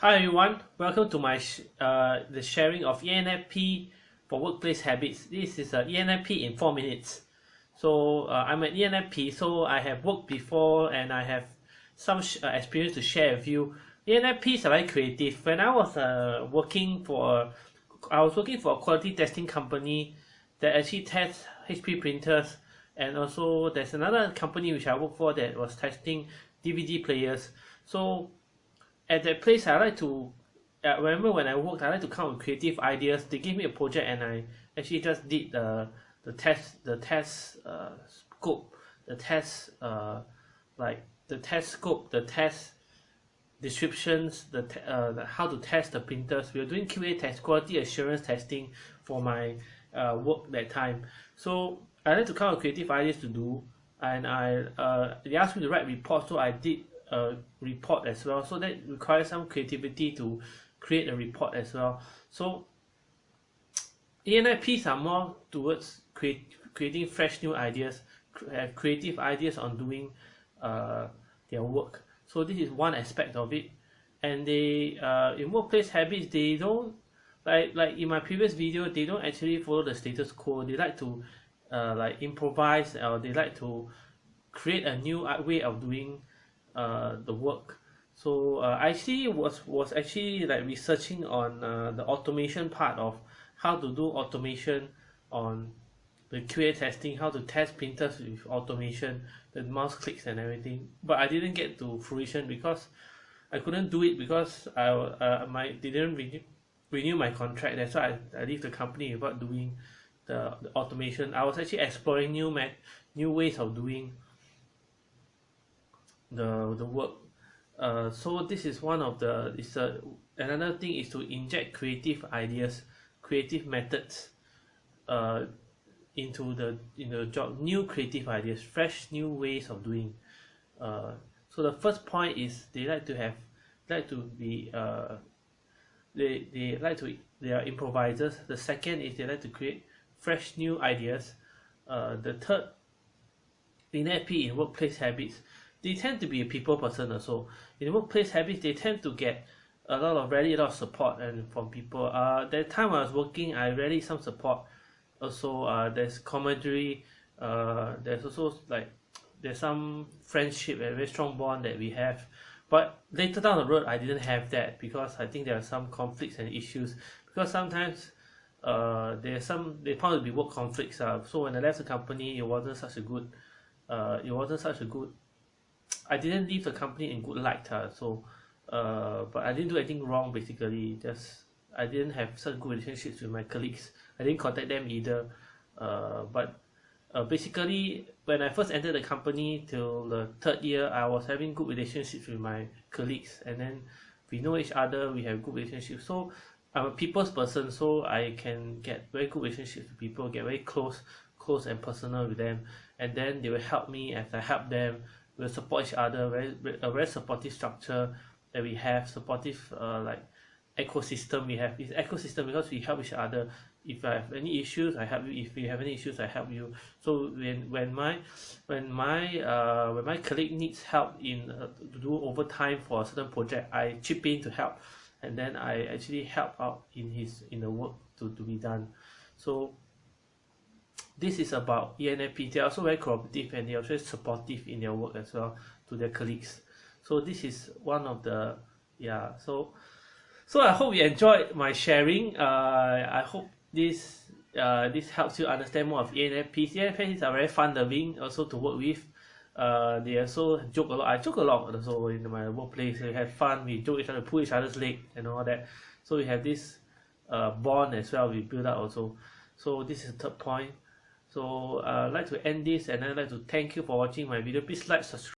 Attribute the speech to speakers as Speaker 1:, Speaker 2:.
Speaker 1: Hi everyone, welcome to my sh uh, the sharing of ENFP for workplace habits. This is a ENFP in 4 minutes. So uh, I'm an ENFP, so I have worked before and I have some uh, experience to share with you. ENFPs are very creative. When I was uh, working for, I was working for a quality testing company that actually tests HP printers and also there's another company which I work for that was testing DVD players. So at that place I like to uh, remember when I worked I like to come with creative ideas. They give me a project and I actually just did the the test the test uh, scope the test uh, like the test scope the test descriptions the, uh, the how to test the printers. We were doing QA test quality assurance testing for my uh, work that time. So I like to come with creative ideas to do. And I uh, they asked me to write reports so I did a report as well. So that requires some creativity to create a report as well. So ENIPs are more towards create, creating fresh new ideas have creative ideas on doing uh, their work. So this is one aspect of it. And they uh, in workplace habits they don't like like in my previous video they don't actually follow the status quo. They like to uh, like improvise or they like to create a new way of doing uh, the work. So uh, I actually was was actually like researching on uh, the automation part of how to do automation on the QA testing how to test printers with automation the mouse clicks and everything. But I didn't get to fruition because I couldn't do it because I uh, my didn't renew, renew my contract. That's why I, I leave the company without doing the, the automation. I was actually exploring new met new ways of doing the the work. Uh, so this is one of the is a another thing is to inject creative ideas creative methods uh, into the in the job new creative ideas fresh new ways of doing. Uh, so the first point is they like to have like to be uh, they they like to they are improvisers. The second is they like to create fresh new ideas. Uh, the third ENFP in workplace habits they tend to be a people person also. In workplace habits they tend to get a lot of really a lot of support and from people. Uh that time I was working I really some support. Also uh there's camaraderie uh there's also like there's some friendship and very strong bond that we have. But later down the road I didn't have that because I think there are some conflicts and issues. Because sometimes uh there's some they found to be work conflicts uh. So when I left the company it wasn't such a good uh it wasn't such a good I didn't leave the company in good light uh, so uh, but I didn't do anything wrong basically. Just I didn't have such good relationships with my colleagues. I didn't contact them either. Uh, but uh, basically when I first entered the company till the third year I was having good relationships with my colleagues. And then we know each other we have good relationships. So I'm a people's person so I can get very good relationships with people get very close close and personal with them. And then they will help me as I help them we'll support each other very a very supportive structure that we have supportive uh, like ecosystem we have. This ecosystem because we help each other. If I have any issues I help you. If you have any issues I help you. So when when my when my uh when my colleague needs help in uh, to do overtime for a certain project I chip in to help. And then I actually help out in his in the work to, to be done. So this is about ENFP they are also very cooperative and they are also supportive in their work as well to their colleagues. So this is one of the yeah so so I hope you enjoyed my sharing. Uh, I hope this uh, this helps you understand more of ENFPs ENFPs are very fun loving also to work with. Uh, they also joke a lot. I joke a lot also in my workplace. We have fun. We joke each other pull each other's leg and all that. So we have this uh, bond as well. We build up also. So this is the third point so uh, I'd like to end this and I'd like to thank you for watching my video. Please like subscribe